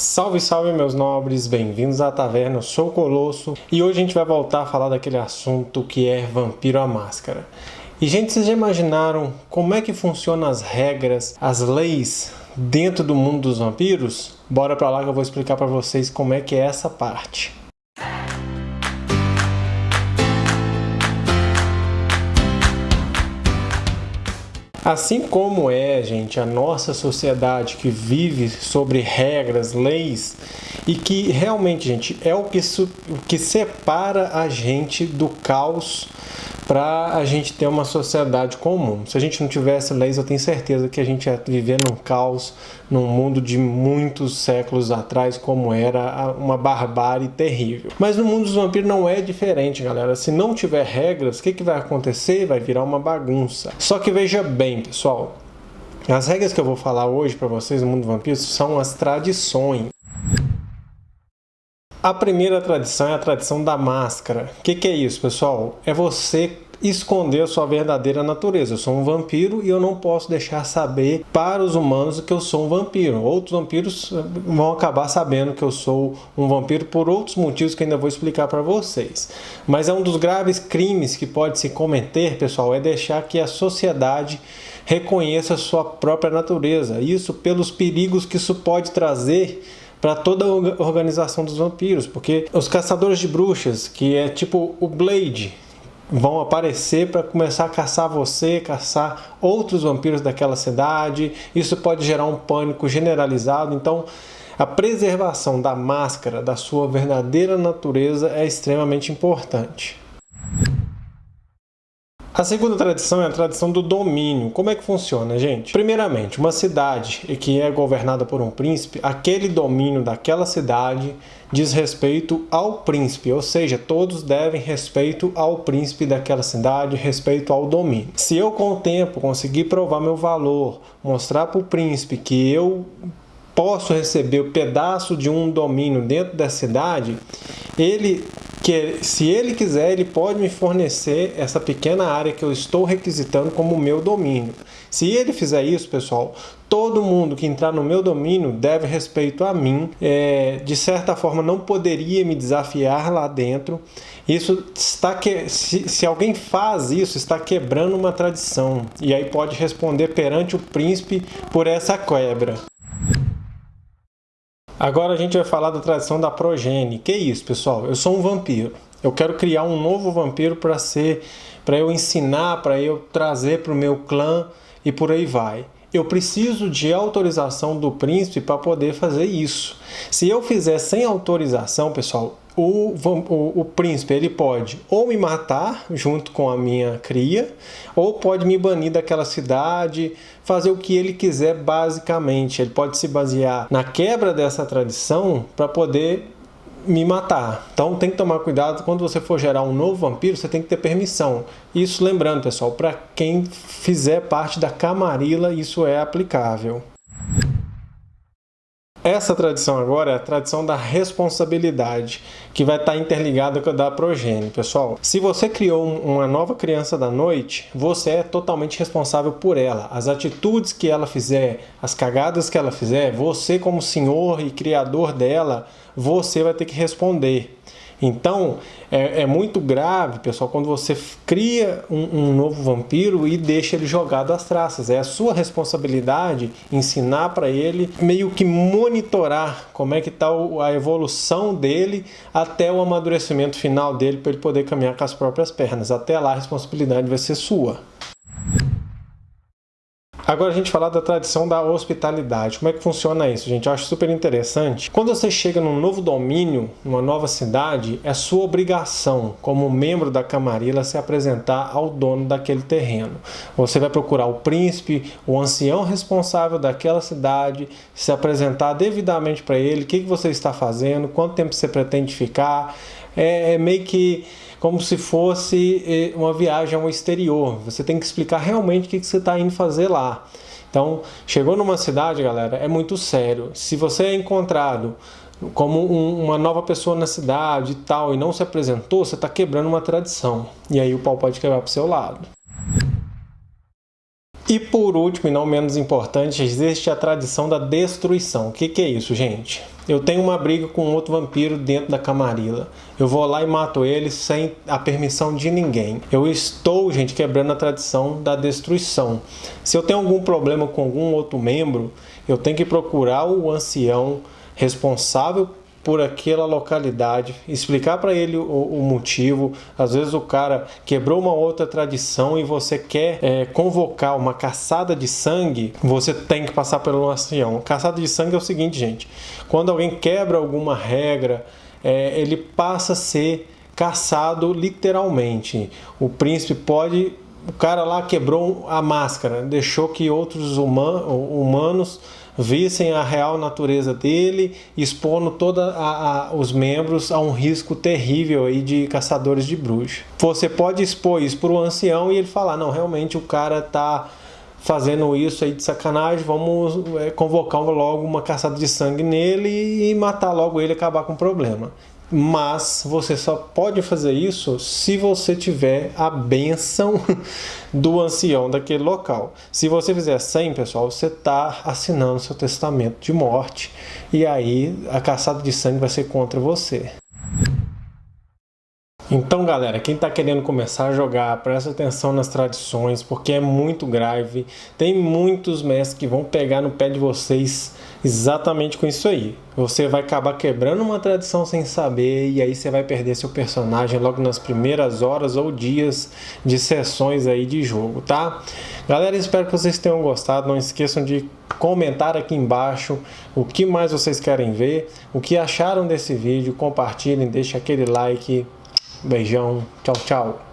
Salve, salve meus nobres, bem-vindos à taverna, eu sou o Colosso e hoje a gente vai voltar a falar daquele assunto que é Vampiro à Máscara. E gente, vocês já imaginaram como é que funcionam as regras, as leis dentro do mundo dos vampiros? Bora pra lá que eu vou explicar pra vocês como é que é essa parte. Assim como é, gente, a nossa sociedade que vive sobre regras, leis e que realmente, gente, é o que, o que separa a gente do caos para a gente ter uma sociedade comum. Se a gente não tivesse leis, eu tenho certeza que a gente ia viver num caos, num mundo de muitos séculos atrás, como era uma barbárie terrível. Mas no mundo dos vampiros não é diferente, galera. Se não tiver regras, o que, que vai acontecer? Vai virar uma bagunça. Só que veja bem, pessoal, as regras que eu vou falar hoje para vocês no mundo dos vampiros são as tradições. A primeira tradição é a tradição da máscara. O que, que, é isso, pessoal? É você esconder a sua verdadeira natureza. Eu sou um vampiro e eu não posso deixar saber para os humanos que eu sou um vampiro. Outros vampiros eh, vão acabar sabendo que eu sou um vampiro por outros motivos que ainda vou explicar para vocês. Mas é um dos graves crimes que pode se cometer, pessoal, é deixar que a sociedade reconheça a sua própria natureza. Isso pelos perigos que isso pode trazer para toda a organização dos vampiros, porque os caçadores de bruxas, que é tipo o Blade, vão aparecer para começar a caçar você, caçar outros vampiros daquela cidade. Isso pode gerar um pânico generalizado. Então, a preservação da máscara, da sua verdadeira natureza é extremamente importante. A segunda tradição é a tradição do domínio. Como é que funciona, gente? Primeiramente, uma cidade que é governada por um príncipe, aquele domínio daquela cidade diz respeito ao príncipe, ou seja, todos devem respeito ao príncipe daquela cidade, respeito ao domínio. Se eu com o tempo conseguir provar meu valor, mostrar para o príncipe que eu posso receber o um pedaço de um domínio dentro da cidade, ele que se ele quiser, ele pode me fornecer essa pequena área que eu estou requisitando como meu domínio. Se ele fizer isso, pessoal, todo mundo que entrar no meu domínio deve respeito a mim. É, de certa forma, não poderia me desafiar lá dentro. Isso está que se, se alguém faz isso, está quebrando uma tradição. E aí pode responder perante o príncipe por essa quebra. Agora a gente vai falar da tradição da progenie. Que isso, pessoal? Eu sou um vampiro. Eu quero criar um novo vampiro para ser, para eu ensinar, para eu trazer para o meu clã e por aí vai. Eu preciso de autorização do príncipe para poder fazer isso. Se eu fizer sem autorização, pessoal, o, o, o, príncipe ele pode ou me matar junto com a minha cria, ou pode me banir daquela cidade, fazer o que ele quiser basicamente. Ele pode se basear na quebra dessa tradição para poder me matar. Então tem que tomar cuidado quando você for gerar um novo vampiro, você tem que ter permissão. Isso lembrando, pessoal, para quem fizer parte da camarila, isso é aplicável. Essa tradição agora é a tradição da responsabilidade, que vai estar interligada com a da progênie. Pessoal, se você criou uma nova criança da noite, você é totalmente responsável por ela. As atitudes que ela fizer, as cagadas que ela fizer, você como senhor e criador dela, você vai ter que responder. Então, é, é, muito grave, pessoal, quando você cria um, um, novo vampiro e deixa ele jogado às traças. É a sua responsabilidade ensinar para ele, meio que monitorar como é que está a evolução dele até o amadurecimento final dele para ele poder caminhar com as próprias pernas. Até lá a responsabilidade vai ser sua. Agora a gente falar da tradição da hospitalidade. Como é que funciona isso, gente? Eu acho super interessante. Quando você chega num novo domínio, numa nova cidade, é sua obrigação, como membro da camarila, se apresentar ao dono daquele terreno. Você vai procurar o príncipe, o ancião responsável daquela cidade, se apresentar devidamente para ele, o que, que você está fazendo, quanto tempo você pretende ficar. É, é meio que como se fosse eh, uma viagem ao exterior. Você tem que explicar realmente o que você está indo fazer lá. Então, chegou numa cidade, galera, é muito sério. Se você é encontrado como um, uma nova pessoa na cidade e tal, e não se apresentou, você está quebrando uma tradição. E aí o pau pode quebrar para o seu lado. E por último, e não menos importante, existe a tradição da destruição. O que, que é isso, gente? eu tenho uma briga com outro vampiro dentro da camarila. Eu vou lá e mato ele sem a permissão de ninguém. Eu estou, gente, quebrando a tradição da destruição. Se eu tenho algum problema com algum outro membro, eu tenho que procurar o ancião responsável por aquela localidade, explicar para ele o, o, motivo. Às vezes o cara quebrou uma outra tradição e você quer é, convocar uma caçada de sangue, você tem que passar pelo ancião. Caçada de sangue é o seguinte, gente: quando alguém quebra alguma regra, é, ele passa a ser caçado literalmente. O príncipe pode o cara lá quebrou a máscara, deixou que outros human, humanos vissem a real natureza dele, expondo todos os membros a um risco terrível aí de caçadores de bruxas. Você pode expor isso para o ancião e ele falar, não, realmente o cara tá fazendo isso aí de sacanagem, vamos é, convocar logo uma caçada de sangue nele e matar logo ele e acabar com o problema mas você só pode fazer isso se você tiver a benção do ancião daquele local. Se você fizer 100, pessoal, você está assinando seu testamento de morte e aí a caçada de sangue vai ser contra você. Então, galera, quem está querendo começar a jogar, presta atenção nas tradições, porque é muito grave. Tem muitos mestres que vão pegar no pé de vocês exatamente com isso aí. Você vai acabar quebrando uma tradição sem saber e aí você vai perder seu personagem logo nas primeiras horas ou dias de sessões aí de jogo, tá? Galera, espero que vocês tenham gostado. Não esqueçam de comentar aqui embaixo o que mais vocês querem ver, o que acharam desse vídeo, compartilhem, deixem aquele like Beijão, tchau, tchau.